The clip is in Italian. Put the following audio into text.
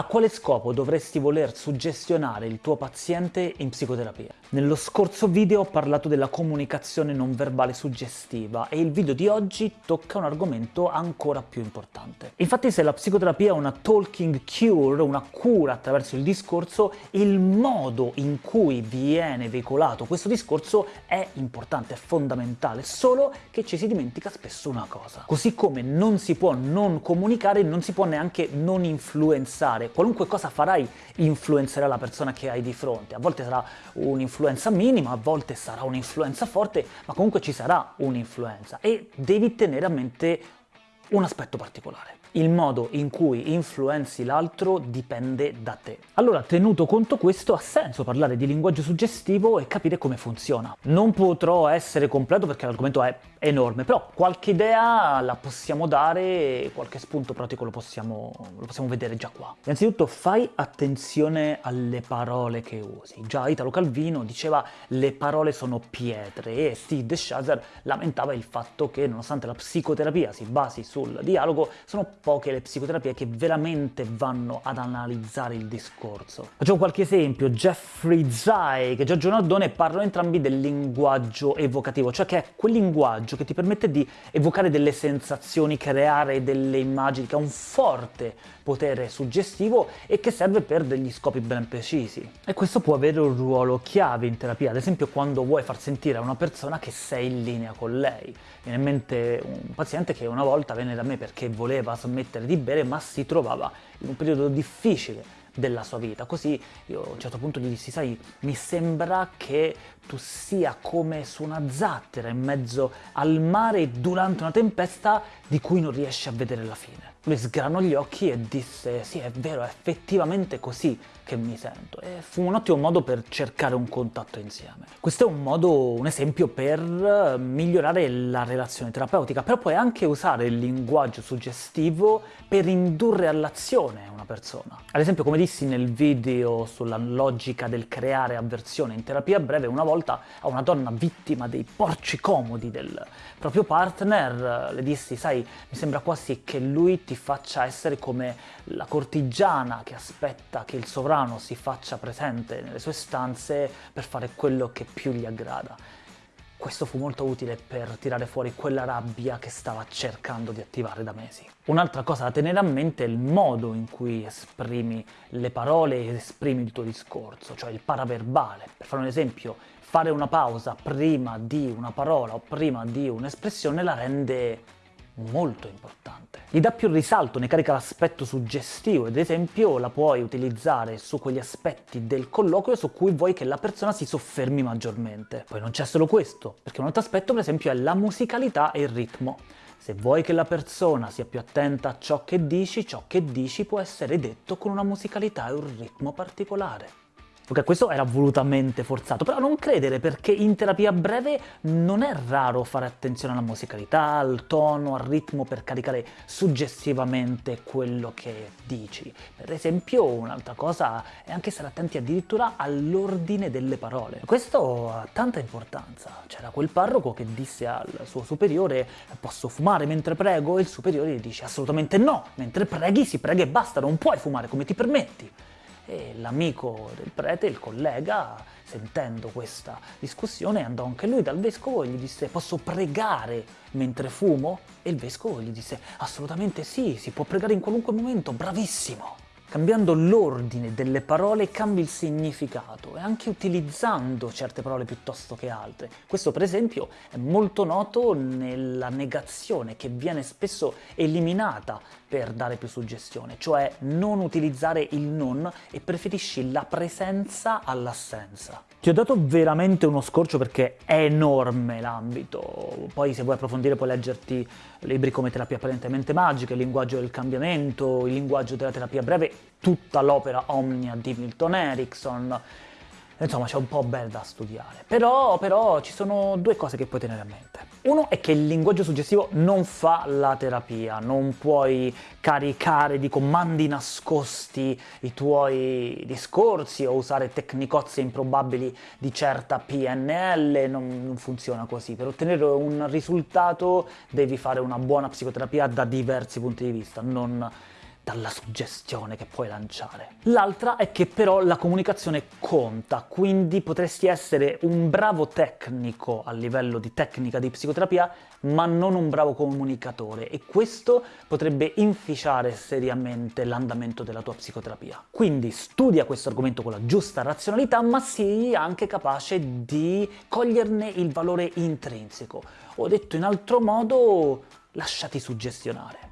A quale scopo dovresti voler suggestionare il tuo paziente in psicoterapia? Nello scorso video ho parlato della comunicazione non verbale suggestiva e il video di oggi tocca un argomento ancora più importante. Infatti se la psicoterapia è una talking cure, una cura attraverso il discorso, il modo in cui viene veicolato questo discorso è importante, è fondamentale, solo che ci si dimentica spesso una cosa. Così come non si può non comunicare, non si può neanche non influenzare qualunque cosa farai influenzerà la persona che hai di fronte. A volte sarà un'influenza minima, a volte sarà un'influenza forte, ma comunque ci sarà un'influenza e devi tenere a mente un aspetto particolare il modo in cui influenzi l'altro dipende da te. Allora, tenuto conto questo, ha senso parlare di linguaggio suggestivo e capire come funziona. Non potrò essere completo perché l'argomento è enorme, però qualche idea la possiamo dare, qualche spunto pratico lo possiamo, lo possiamo vedere già qua. Innanzitutto fai attenzione alle parole che usi. Già Italo Calvino diceva le parole sono pietre e Steve DeShazer lamentava il fatto che nonostante la psicoterapia si basi sul dialogo, sono poche le psicoterapie che veramente vanno ad analizzare il discorso. Facciamo qualche esempio, Jeffrey Zeig e Giorgio Nardone parlano entrambi del linguaggio evocativo, cioè che è quel linguaggio che ti permette di evocare delle sensazioni, creare delle immagini, che ha un forte potere suggestivo e che serve per degli scopi ben precisi. E questo può avere un ruolo chiave in terapia, ad esempio quando vuoi far sentire a una persona che sei in linea con lei. Viene in mente un paziente che una volta venne da me perché voleva smettere di bere ma si trovava in un periodo difficile della sua vita. Così io a un certo punto gli dissi, sai, mi sembra che tu sia come su una zattera in mezzo al mare durante una tempesta di cui non riesci a vedere la fine. Lui sgranò gli occhi e disse, sì è vero, è effettivamente così che mi sento. E fu un ottimo modo per cercare un contatto insieme. Questo è un modo, un esempio per migliorare la relazione terapeutica, però puoi anche usare il linguaggio suggestivo per indurre all'azione una persona. Ad esempio, come dissi nel video sulla logica del creare avversione in terapia breve, una volta a una donna vittima dei porci comodi del proprio partner le dissi, sai, mi sembra quasi che lui ti faccia essere come la cortigiana che aspetta che il sovrano si faccia presente nelle sue stanze per fare quello che più gli aggrada. Questo fu molto utile per tirare fuori quella rabbia che stava cercando di attivare da mesi. Un'altra cosa da tenere a mente è il modo in cui esprimi le parole ed esprimi il tuo discorso, cioè il paraverbale. Per fare un esempio, fare una pausa prima di una parola o prima di un'espressione la rende molto importante. Gli dà più risalto, ne carica l'aspetto suggestivo, ad esempio la puoi utilizzare su quegli aspetti del colloquio su cui vuoi che la persona si soffermi maggiormente. Poi non c'è solo questo, perché un altro aspetto per esempio è la musicalità e il ritmo. Se vuoi che la persona sia più attenta a ciò che dici, ciò che dici può essere detto con una musicalità e un ritmo particolare. Ok, questo era volutamente forzato, però non credere perché in terapia breve non è raro fare attenzione alla musicalità, al tono, al ritmo per caricare suggestivamente quello che dici. Per esempio un'altra cosa è anche stare attenti addirittura all'ordine delle parole. Questo ha tanta importanza. C'era quel parroco che disse al suo superiore posso fumare mentre prego? E il superiore gli dice assolutamente no, mentre preghi si prega e basta, non puoi fumare come ti permetti e l'amico del prete, il collega, sentendo questa discussione, andò anche lui dal vescovo e gli disse «Posso pregare mentre fumo?» E il vescovo gli disse «Assolutamente sì, si può pregare in qualunque momento, bravissimo!» Cambiando l'ordine delle parole cambi il significato e anche utilizzando certe parole piuttosto che altre. Questo per esempio è molto noto nella negazione che viene spesso eliminata per dare più suggestione, cioè non utilizzare il non e preferisci la presenza all'assenza. Ti ho dato veramente uno scorcio perché è enorme l'ambito, poi se vuoi approfondire puoi leggerti libri come Terapia apparentemente magica, Il linguaggio del cambiamento, Il linguaggio della terapia breve, tutta l'opera Omnia di Milton Erickson, insomma c'è un po' bel da studiare. Però, però ci sono due cose che puoi tenere a mente. Uno è che il linguaggio suggestivo non fa la terapia, non puoi caricare di comandi nascosti i tuoi discorsi o usare tecnicozze improbabili di certa PNL, non, non funziona così. Per ottenere un risultato devi fare una buona psicoterapia da diversi punti di vista, non dalla suggestione che puoi lanciare. L'altra è che però la comunicazione conta, quindi potresti essere un bravo tecnico a livello di tecnica di psicoterapia, ma non un bravo comunicatore e questo potrebbe inficiare seriamente l'andamento della tua psicoterapia. Quindi studia questo argomento con la giusta razionalità, ma sii anche capace di coglierne il valore intrinseco. O detto in altro modo, lasciati suggestionare.